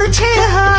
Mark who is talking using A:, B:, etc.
A: to cheer her.